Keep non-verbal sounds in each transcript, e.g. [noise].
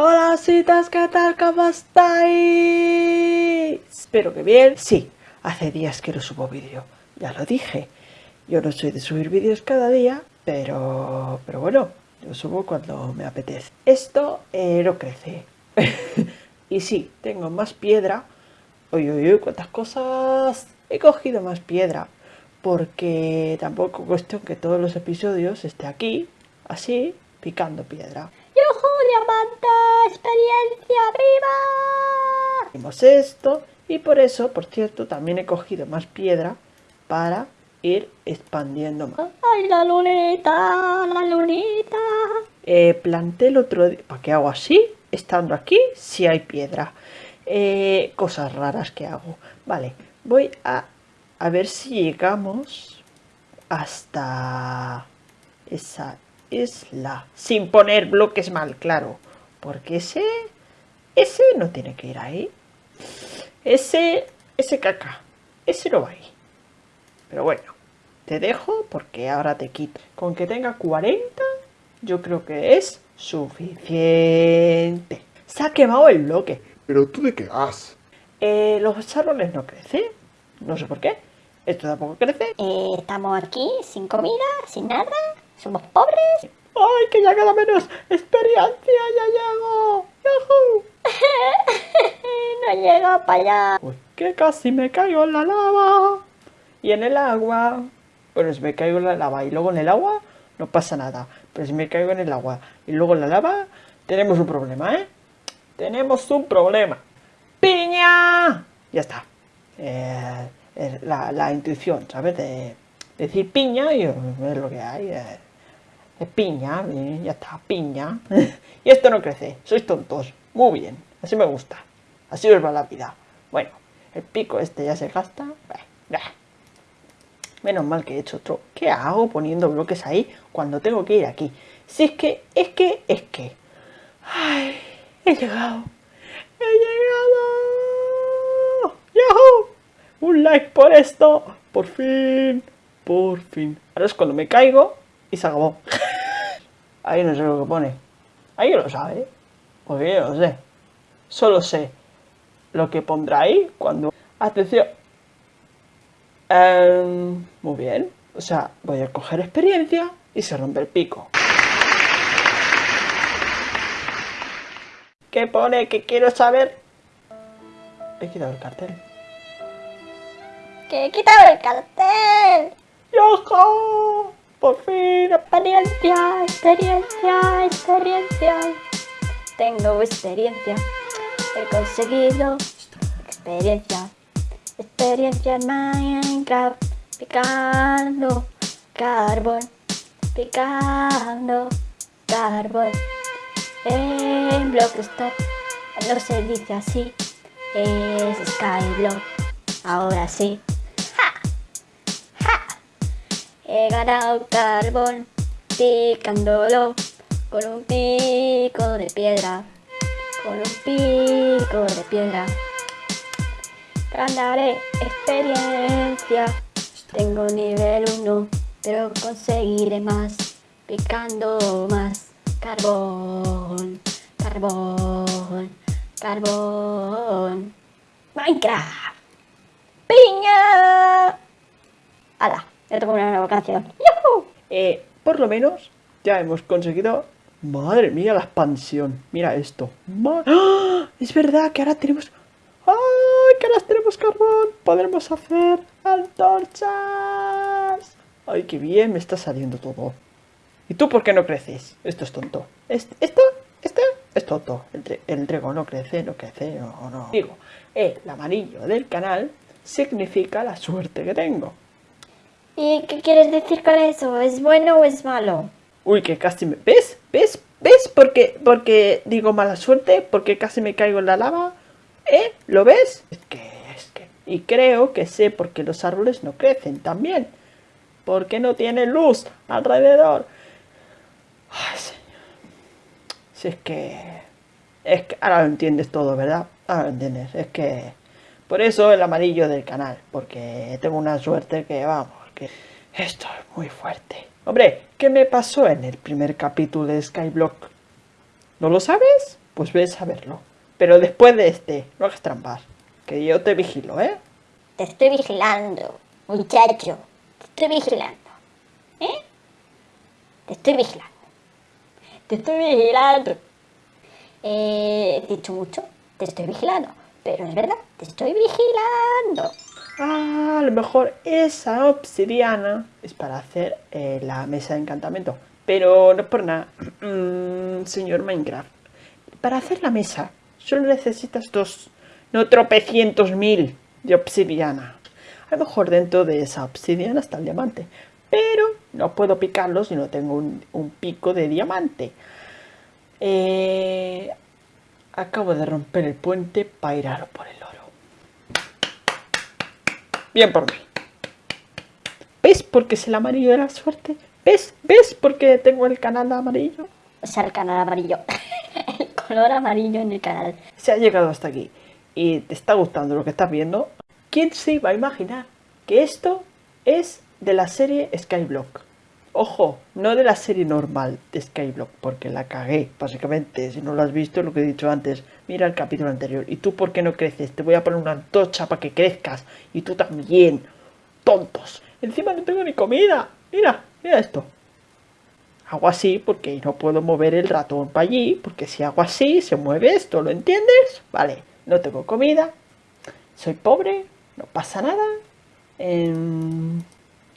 Hola citas, ¿qué tal? ¿Cómo estáis? Espero que bien. Sí, hace días que no subo vídeo, ya lo dije. Yo no soy de subir vídeos cada día, pero, pero bueno, yo subo cuando me apetece. Esto eh, no crece. [laughs] y sí, tengo más piedra. Uy, uy, uy, cuántas cosas. He cogido más piedra. Porque tampoco cuestión que todos los episodios esté aquí, así, picando piedra. ¡Yujú, diamante! ¡Experiencia viva! Hicimos esto y por eso, por cierto, también he cogido más piedra para ir expandiendo más. ¡Ay, la lunita! ¡La lunita! Eh, planté el otro día... ¿Para qué hago así? Estando aquí, si hay piedra. Eh, cosas raras que hago. Vale, voy a, a ver si llegamos hasta esa isla. Sin poner bloques mal, claro. Porque ese... Ese no tiene que ir ahí. Ese... Ese caca. Ese no va ahí. Pero bueno. Te dejo porque ahora te quito. Con que tenga 40, yo creo que es suficiente. Se ha quemado el bloque. ¿Pero tú de qué vas? Eh, los árboles no crecen. No sé por qué. Esto tampoco crece. Eh, estamos aquí, sin comida, sin nada. Somos pobres. ¡Ay, que ya queda menos experiencia! ¡Ya llego! ¡Yahoo! [laughs] no llega para allá. Uy, que casi me caigo en la lava. Y en el agua. Bueno, si me caigo en la lava y luego en el agua, no pasa nada. Pero si me caigo en el agua y luego en la lava, tenemos un problema, ¿eh? Tenemos un problema. ¡Piña! Ya está. Eh, es la, la intuición, ¿sabes? De decir piña y es lo que hay. eh. Es piña, eh, ya está, piña. [laughs] y esto no crece, sois tontos. Muy bien, así me gusta. Así os va la vida. Bueno, el pico este ya se gasta. Menos mal que he hecho otro. ¿Qué hago poniendo bloques ahí cuando tengo que ir aquí? Si es que, es que, es que... Ay, he llegado. He llegado. ¡Yahoo! Un like por esto. Por fin. Por fin. Ahora es cuando me caigo y se acabó. [laughs] Ahí no sé lo que pone. Ahí lo sabe. Porque yo no sé. Solo sé lo que pondrá ahí cuando... Atención. Em, muy bien. O sea, voy a coger experiencia y se rompe el pico. ¿Qué pone? ¿Qué quiero saber? He quitado el cartel. ¡Que he quitado el cartel! ¡Yojo! Por fin. Experiencia, experiencia, experiencia. Tengo experiencia. He conseguido experiencia. Experiencia en Minecraft. Picando carbón. Picando carbón. En Blockstop. No se dice así. Es Skyblock. Ahora sí. He ganado carbón picándolo con un pico de piedra, con un pico de piedra. Ganaré experiencia, tengo nivel 1, pero conseguiré más picando más carbón, carbón, carbón. Minecraft. ¡Piña! ¡Hala! Ya una nueva canción. Por lo menos ya hemos conseguido... Madre mía, la expansión. Mira esto. ¡Ah! Es verdad que ahora tenemos... ¡Ay! Que ahora tenemos carbón. Podremos hacer antorchas. Ay, qué bien me está saliendo todo. ¿Y tú por qué no creces? Esto es tonto. Est- Esto, esto es tonto. El, el trigo no crece, no crece, no, no. Digo, el amarillo del canal significa la suerte que tengo. ¿Y qué quieres decir con eso? ¿Es bueno o es malo? Uy, que casi me... ¿Ves? ¿Ves? ¿Ves? Porque, porque digo mala suerte, porque casi me caigo en la lava. ¿Eh? ¿Lo ves? Es que, es que... Y creo que sé por qué los árboles no crecen también. Porque no tienen luz alrededor. Ay, señor. Si es que... Es que ahora lo entiendes todo, ¿verdad? Ahora lo entiendes. Es que... Por eso el amarillo del canal. Porque tengo una suerte que, vamos, Esto es muy fuerte. Hombre, ¿qué me pasó en el primer capítulo de Skyblock? ¿No lo sabes? pues ves a verlo. Pero después de este, no hagas trampas. Que yo te vigilo, ¿eh? Te estoy vigilando, muchacho. Te estoy vigilando. ¿Eh? Te estoy vigilando. Te estoy vigilando. Eh, he dicho mucho. Te estoy vigilando. Pero es verdad, te estoy vigilando. Ah, a lo mejor esa obsidiana es para hacer eh, la mesa de encantamiento. Pero no es por nada, [clears throat] mm, señor Minecraft. Para hacer la mesa solo necesitas dos, no tropecientos mil de obsidiana. A lo mejor dentro de esa obsidiana está el diamante. Pero no puedo picarlo si no tengo un, pico de diamante. Eh, acabo de romper el puente para ir a por oro. Bien por mí. ¿Ves por qué es el amarillo de la suerte? ¿Ves? ¿Ves por qué tengo el canal amarillo? O sea, el canal amarillo. [laughs] el color amarillo en el canal. Si has llegado hasta aquí y te está gustando lo que estás viendo, ¿quién se iba a imaginar que esto es de la serie Skyblock? Ojo, no de la serie normal de Skyblock, porque la cagué, básicamente. Si no lo has visto, lo que he dicho antes, mira el capítulo anterior. ¿Y tú por qué no creces? Te voy a poner una antorcha para que crezcas. Y tú también. Tontos. Encima no tengo ni comida. Mira, mira esto. Hago así porque no puedo mover el ratón para allí, porque si hago así se mueve esto, ¿lo entiendes? Vale, no tengo comida, soy pobre, no pasa nada. Em,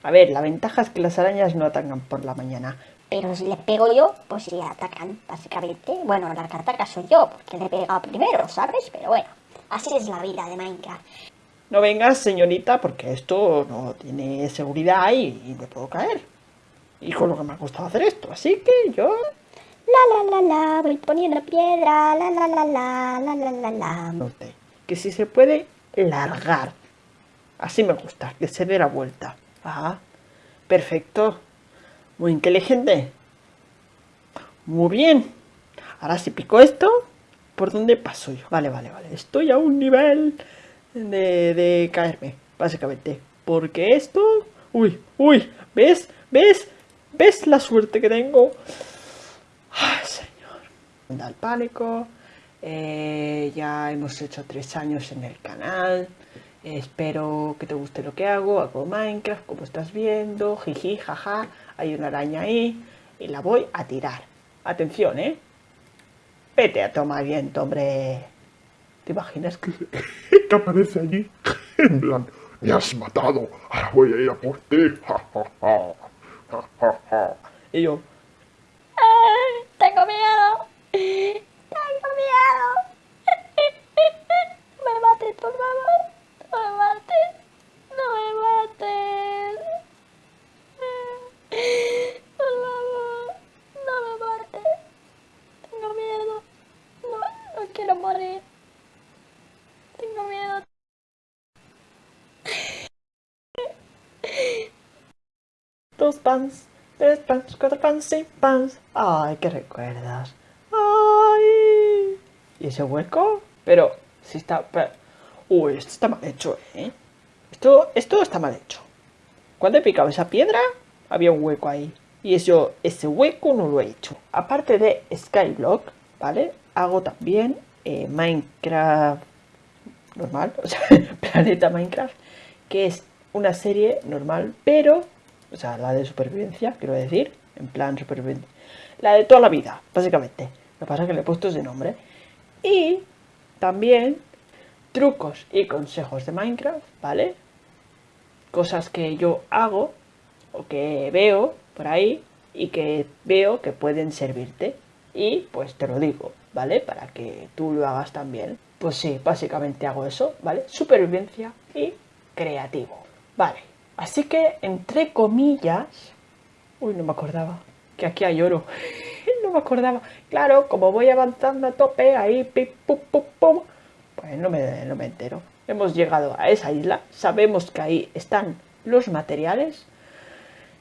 a ver, la ventaja es que las arañas no atacan por la mañana. Pero si les pego yo, pues sí atacan, básicamente. Bueno, la que ataca soy yo, porque le he pegado primero, ¿sabes? Pero bueno, así es la vida de Minecraft. No vengas, señorita, porque esto no tiene seguridad y, y me puedo caer. Y con lo que me ha costado hacer esto, así que yo... La la la la, voy poniendo piedra, la la la la, la la la la. no sé, Que si se puede largar. Así me gusta, que se dé la vuelta. Ajá. Perfecto. Muy inteligente. Muy bien. Ahora si pico esto, ¿por dónde paso yo? Vale, vale, vale. Estoy a un nivel de, de caerme, básicamente. Porque esto... Uy, uy, ¿ves? ¿Ves? ¿Ves la suerte que tengo? Ay, señor. Da el pánico. Eh, ya hemos hecho tres años en el canal. Espero que te guste lo que hago. Hago Minecraft, como estás viendo. Jiji, jaja. Hay una araña ahí. Y la voy a tirar. Atención, ¿eh? Vete a tomar viento, hombre. ¿Te imaginas que... [laughs] aparece allí. [laughs] En plan, me has matado, ahora voy a ir a por ti. Ja, [laughs] ja. Y yo... ¡Ay, tengo miedo! ¡Tengo miedo! ¡Me mates, por favor! ¡No me mates! ¡No me mates! ¡Por favor! ¡No me mates! Tengo miedo. No, no quiero morir. Tengo miedo. Dos pans, tres pans, cuatro pans, seis pans. Ay, qué recuerdas. Ay. ¿Y ese hueco? Pero, si está... pero- Uy, esto está mal hecho, ¿eh? Esto, esto está mal hecho. Cuando he picado esa piedra, había un hueco ahí. Y eso, ese hueco no lo he hecho. Aparte de Skyblock, ¿vale? Hago también eh, Minecraft normal, [laughs] o sea, Planeta Minecraft, que es una serie normal, pero, o sea, la de supervivencia, quiero decir, en plan supervivencia, la de toda la vida, básicamente. Lo que pasa es que le he puesto ese nombre. Y también trucos y consejos de Minecraft, ¿vale? Cosas que yo hago o que veo por ahí y que veo que pueden servirte. Y pues te lo digo, ¿vale? Para que tú lo hagas también. Pues sí, básicamente hago eso, ¿vale? Supervivencia y creativo. Vale, así que entre comillas... Uy, no me acordaba que aquí hay oro. [laughs] no me acordaba. Claro, como voy avanzando a tope, ahí, pip, pum, pum, pum, pues no me, no me entero. Hemos llegado a esa isla, sabemos que ahí están los materiales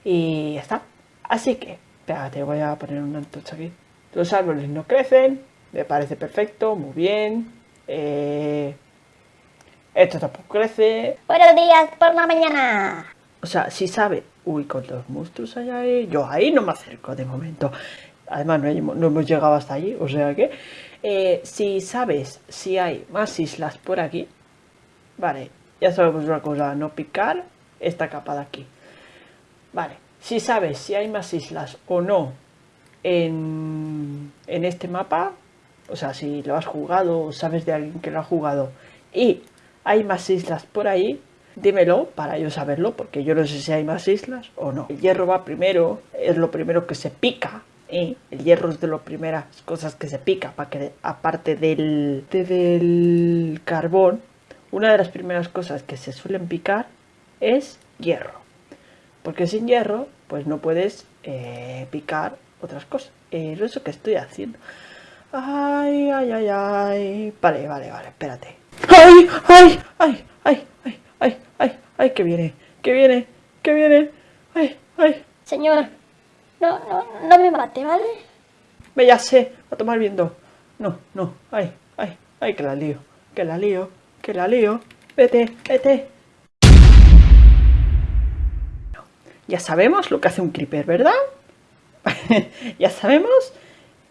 y ya está. Así que, espérate, voy a poner una antorcha aquí. Los árboles no crecen, me parece perfecto, muy bien. Eh, esto tampoco crece. Buenos días por la mañana. O sea, si sabe, uy, con los monstruos allá ahí, yo ahí no me acerco de momento. Además, no, hemos- no hemos llegado hasta allí, o sea que Eh, si sabes si hay más islas por aquí, vale, ya sabemos una cosa, no picar esta capa de aquí. Vale, si sabes si hay más islas o no en, en este mapa, o sea, si lo has jugado o sabes de alguien que lo ha jugado y hay más islas por ahí, dímelo para yo saberlo, porque yo no sé si hay más islas o no. El hierro va primero, es lo primero que se pica. ¿eh? El hierro es de las primeras cosas que se pica, para que, aparte del, del carbón, una de las primeras cosas que se suelen picar es hierro. Porque sin hierro, pues no puedes eh, picar otras cosas. Es eso que estoy haciendo. Ay, ay, ay. Vale, vale, vale, espérate. ¡Ay, ay, ay, ay, ay, ay, ay, ay, que viene, que viene, que viene! ¡Ay, ay! Señor, no, no, no me mate, ¿vale? Me ya sé, a tomar viendo. No, no, ay, ay, ay, que la lío, que la lío, que la lío. Vete, vete. Ya sabemos lo que hace un creeper, ¿verdad? [laughs] ya sabemos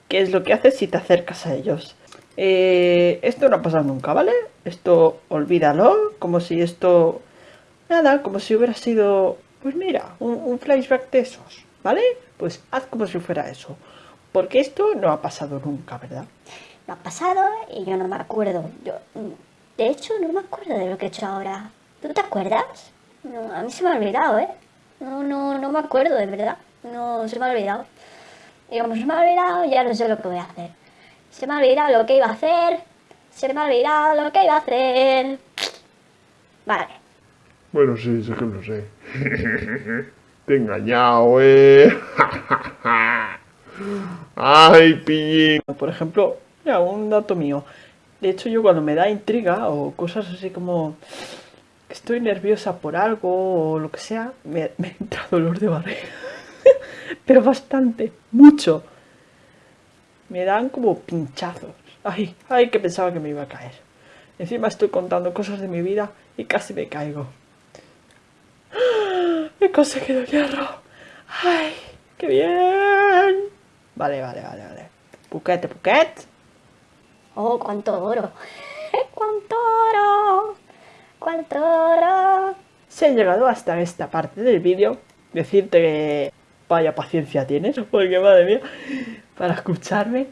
qué es lo que hace si te acercas a ellos. Eh, esto no ha pasado nunca, ¿vale? Esto olvídalo, como si esto... Nada, como si hubiera sido... Pues mira, un, flashback de esos, ¿vale? Pues haz como si fuera eso. Porque esto no ha pasado nunca, ¿verdad? No ha pasado y yo no me acuerdo. Yo, de hecho, no me acuerdo de lo que he hecho ahora. ¿Tú te acuerdas? No, a mí se me ha olvidado, ¿eh? No, no, no me acuerdo, de verdad. No, se me ha olvidado. Y como se me ha olvidado, ya no sé lo que voy a hacer. Se me ha olvidado lo que iba a hacer. Se me ha olvidado lo que iba a hacer. Vale. Bueno, sí, sé que lo sé. [laughs] Te he engañado, eh. [laughs] Ay, pillín. Por ejemplo, mira, un dato mío. De hecho, yo cuando me da intriga o cosas así como que estoy nerviosa por algo o lo que sea, me, [laughs] me entra dolor de barriga. Pero bastante, mucho. Me dan como pinchazos. Ay, ay, que pensaba que me iba a caer. Encima estoy contando cosas de mi vida y casi me caigo. He conseguido el hierro. ¡Ay! ¡Qué bien! Vale, vale, vale, vale. Puquete, puquet. Oh, cuánto oro. cuánto oro. Cuánto oro. Si has llegado hasta esta parte del vídeo, decirte que vaya paciencia tienes, [laughs] porque madre mía, para escucharme.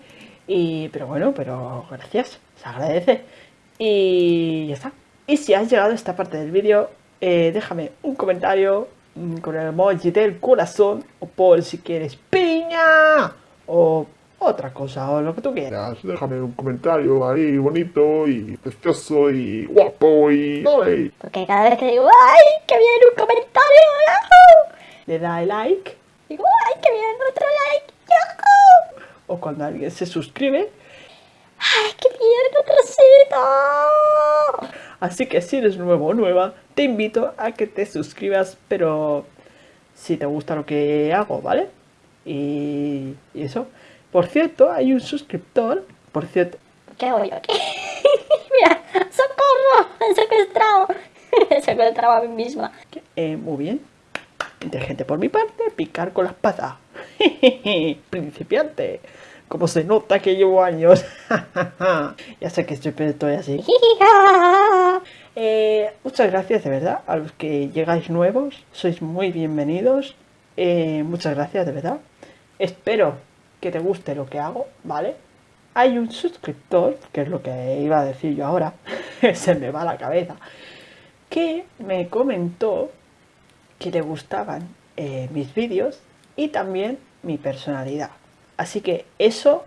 Y, pero bueno, pero gracias, se agradece. Y ya está. Y si has llegado a esta parte del vídeo, eh, déjame un comentario mm, con el emoji del corazón o por si quieres piña o otra cosa o lo que tú quieras. Déjame un comentario ahí bonito y precioso y guapo y... ¡Ay! Porque cada vez que digo, ¡ay, que viene un comentario! Le da like Digo, ¡ay, que viene otro like! o cuando alguien se suscribe. ¡Ay, que viene otro Así que si eres nuevo o nueva, te invito a que te suscribas, pero si te gusta lo que hago, ¿vale? Y, y eso. Por cierto, hay un suscriptor, por cierto, ¿Qué hago yo aquí? [laughs] Mira, ¡socorro! ¡Me han secuestrado! [laughs] He secuestrado a mí misma. eh, muy bien, inteligente por mi parte, picar con las [laughs] patas. Principiante. Como se nota que llevo años. [laughs] ya sé que pero estoy así. [laughs] Eh, muchas gracias de verdad a los que llegáis nuevos. Sois muy bienvenidos. Eh, muchas gracias de verdad. Espero que te guste lo que hago, ¿vale? Hay un suscriptor, que es lo que iba a decir yo ahora, se me va la cabeza, que me comentó que le gustaban eh, mis vídeos y también mi personalidad. Así que eso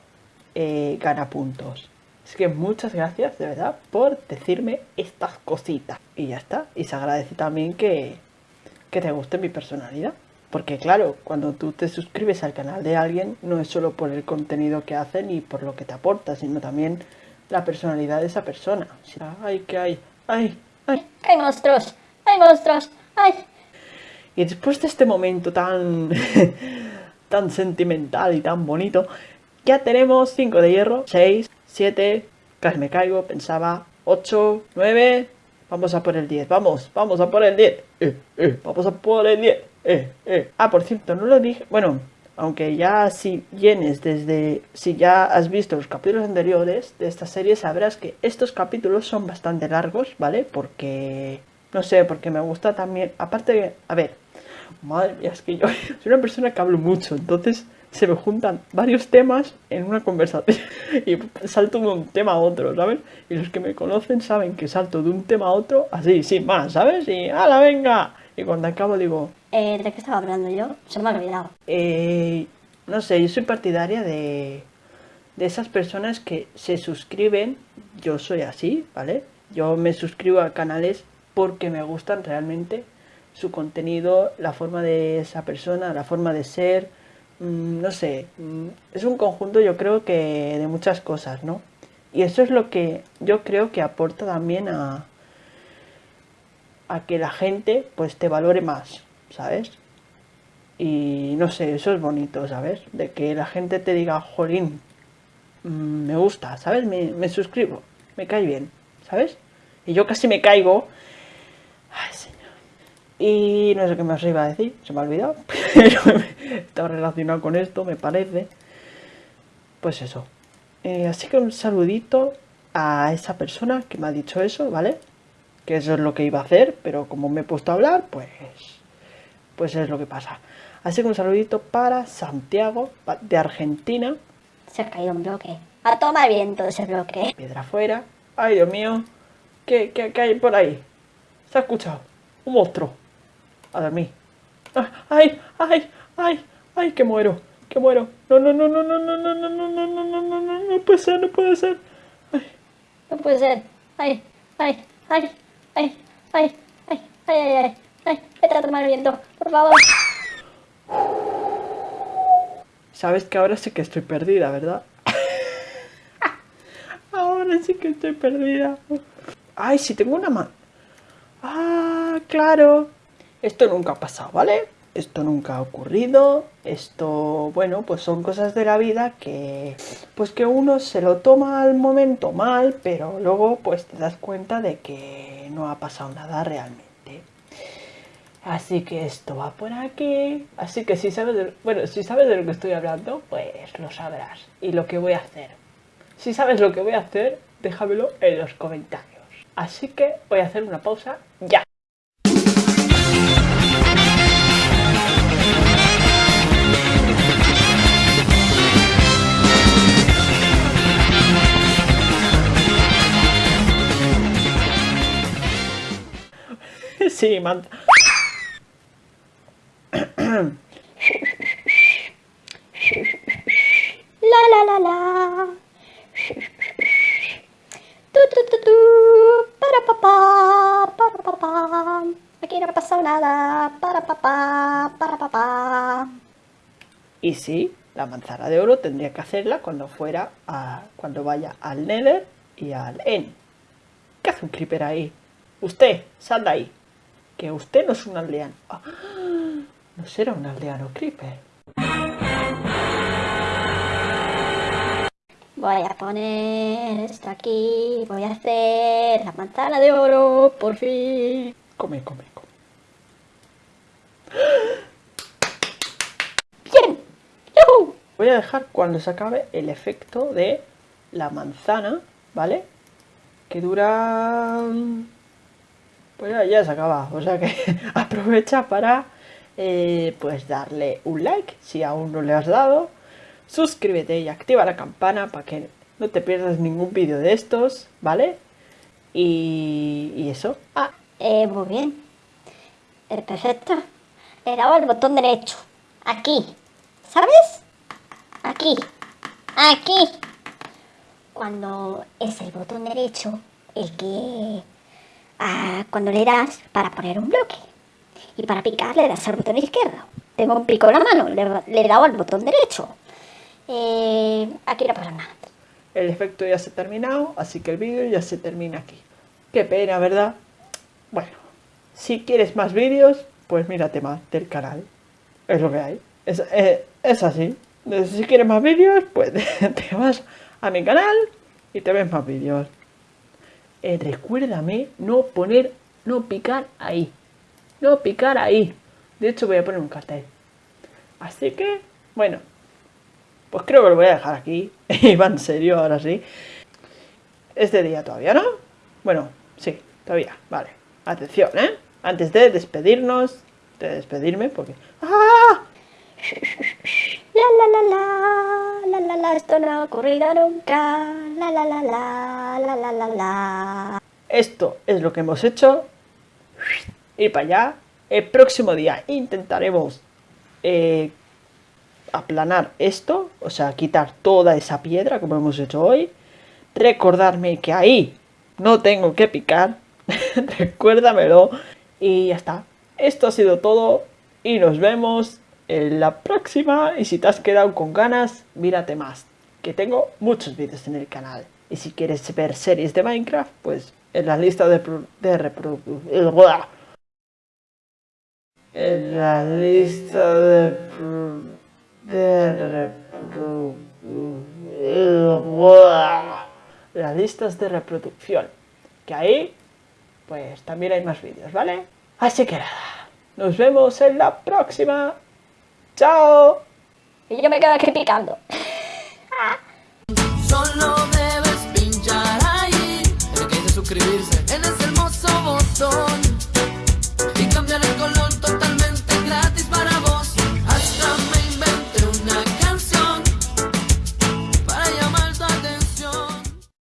eh, gana puntos. Así que muchas gracias de verdad por decirme estas cositas. Y ya está. Y se agradece también que, que te guste mi personalidad. Porque claro, cuando tú te suscribes al canal de alguien, no es solo por el contenido que hacen y por lo que te aporta, sino también la personalidad de esa persona. Ay, que hay, ay, ay. ¡Hay monstruos! ¡Hay monstruos! ¡Ay! Y después de este momento tan, [laughs] tan sentimental y tan bonito, ya tenemos 5 de hierro, 6, 7, casi me caigo, pensaba, 8, 9, vamos a por el 10, vamos, vamos a por el 10, eh, eh, vamos a por el 10, eh. Ah, por cierto, no lo dije, bueno, Aunque ya si vienes desde, si ya has visto los capítulos anteriores de esta serie, sabrás que estos capítulos son bastante largos, ¿vale? Porque, no sé, porque me gusta también, aparte, a ver, madre mía, es que yo [laughs] soy una persona que hablo mucho, entonces se me juntan varios temas en una conversación [laughs] y salto de un tema a otro, ¿sabes? Y los que me conocen saben que salto de un tema a otro así, sin más, ¿sabes? Y ¡hala, venga! Y cuando acabo digo, Eh, ¿De qué estaba hablando yo? Se me ha olvidado. eh, no sé, yo soy partidaria de, de esas personas que se suscriben, yo soy así, ¿vale? Yo me suscribo a canales porque me gustan realmente su contenido, la forma de esa persona, la forma de ser, mm, no sé, mm, es un conjunto yo creo que de muchas cosas, ¿no? Y eso es lo que yo creo que aporta también a, a que la gente pues te valore más, ¿sabes? Y no sé, eso es bonito, ¿sabes? De que la gente te diga, jolín, mm, me gusta, ¿sabes? Me, me suscribo, me cae bien, ¿sabes? Y yo casi me caigo. Y no sé qué más iba a decir, se me ha olvidado. [laughs] Pero estaba relacionado con esto, me parece. Pues eso. Eh, así que un saludito a esa persona que me ha dicho eso, ¿vale? Que eso es lo que iba a hacer, pero como me he puesto a hablar, pues. Pues es lo que pasa. Así que un saludito para Santiago, de Argentina. Se ha caído un bloque. A tomar viento ese bloque. Piedra afuera. Ay, Dios mío. ¿Qué, qué, qué hay por ahí? ¿Se ha escuchado? Un monstruo. A dormir. Ah, Ay, ay, ay, ay, que muero. Que muero. No, no, no, no, no, no, no, no, no, no, no, no, no, no, no puede ser, no puede ser. No puede ser. Ay, ay, ay, ay, ay, ay, ay, ay, ay, ay. Vete a tomar viento, por favor. Sabes que ahora sí que estoy perdida, ¿verdad? ahora sí que estoy perdida. Ay, si tengo una mano. Ah, claro. Esto nunca ha pasado, ¿vale? Esto nunca ha ocurrido. Esto, bueno, pues son cosas de la vida que, pues que uno se lo toma al momento mal, pero luego pues te das cuenta de que no ha pasado nada realmente. Así que esto va por aquí. Así que si sabes de, bueno, si sabes de lo que estoy hablando, pues lo sabrás. Y lo que voy a hacer. Si sabes lo que voy a hacer, déjamelo en los comentarios. Así que voy a hacer una pausa ya. Sí, manta. La la la la. Tu tu tu tu. Para papá, para papá. Aquí no ha pasado nada. Para papá, para papá. Y sí, la manzana de oro tendría que hacerla cuando fuera a, cuando vaya al Nether y al End. ¿Qué hace un creeper ahí? Usted, sal de ahí. Que usted no es un aldeano. Ah, no será un aldeano creeper. Voy a poner esto aquí. Voy a hacer la manzana de oro, por fin. Come, come, come. ¡Bien! ¡Yujú! Voy a dejar cuando se acabe el efecto de la manzana, ¿vale? Que dura... Pues ya, ya se acaba, o sea que [laughs] aprovecha para eh, pues darle un like si aún no le has dado, suscríbete y activa la campana para que no te pierdas ningún vídeo de estos, ¿vale? Y, eso. Ah, Eh, muy bien. Perfecto. Le dado al botón derecho. Aquí. ¿Sabes? Aquí. Aquí. Cuando es el botón derecho el que... ah, cuando le das para poner un bloque. Y para picar le das al botón izquierdo. Tengo un pico en la mano, le, he dado al botón derecho. Eh, aquí no pasa nada. el efecto ya se ha terminado, así que el vídeo ya se termina aquí. Qué pena, ¿verdad? Bueno, si quieres más vídeos, pues mírate más del canal. Es lo que hay. Es, eh, es así. Si quieres más vídeos, pues [laughs] te vas a mi canal y te ves más vídeos. Eh, recuérdame no poner, no picar ahí. No picar ahí. De hecho, voy a poner un cartel. Así que, Bueno, pues creo que lo voy a dejar aquí. [laughs] Y en serio, ahora sí. Es de día todavía, ¿no? Bueno, sí, todavía, vale. Atención, ¿eh? Antes de despedirnos, de despedirme, porque... ¡Ah! [laughs] La la la la, la la la, esto no ha ocurrido nunca. La la la la, la la la. Esto es lo que hemos hecho. Ir para allá. El próximo día intentaremos eh, aplanar esto, o sea, quitar toda esa piedra como hemos hecho hoy. Recordarme que ahí no tengo que picar. [laughs] Recuérdamelo. Y ya está. Esto ha sido todo y nos vemos en la próxima. Y si te has quedado con ganas, mírate más. Que tengo muchos vídeos en el canal. Y si quieres ver series de Minecraft, pues en la lista de, de reproducción. En la lista de, las listas de reproducción. Que ahí, pues también hay más vídeos, ¿vale? Así que nada, nos vemos en la próxima. ¡Chao! Y yo me quedo aquí picando.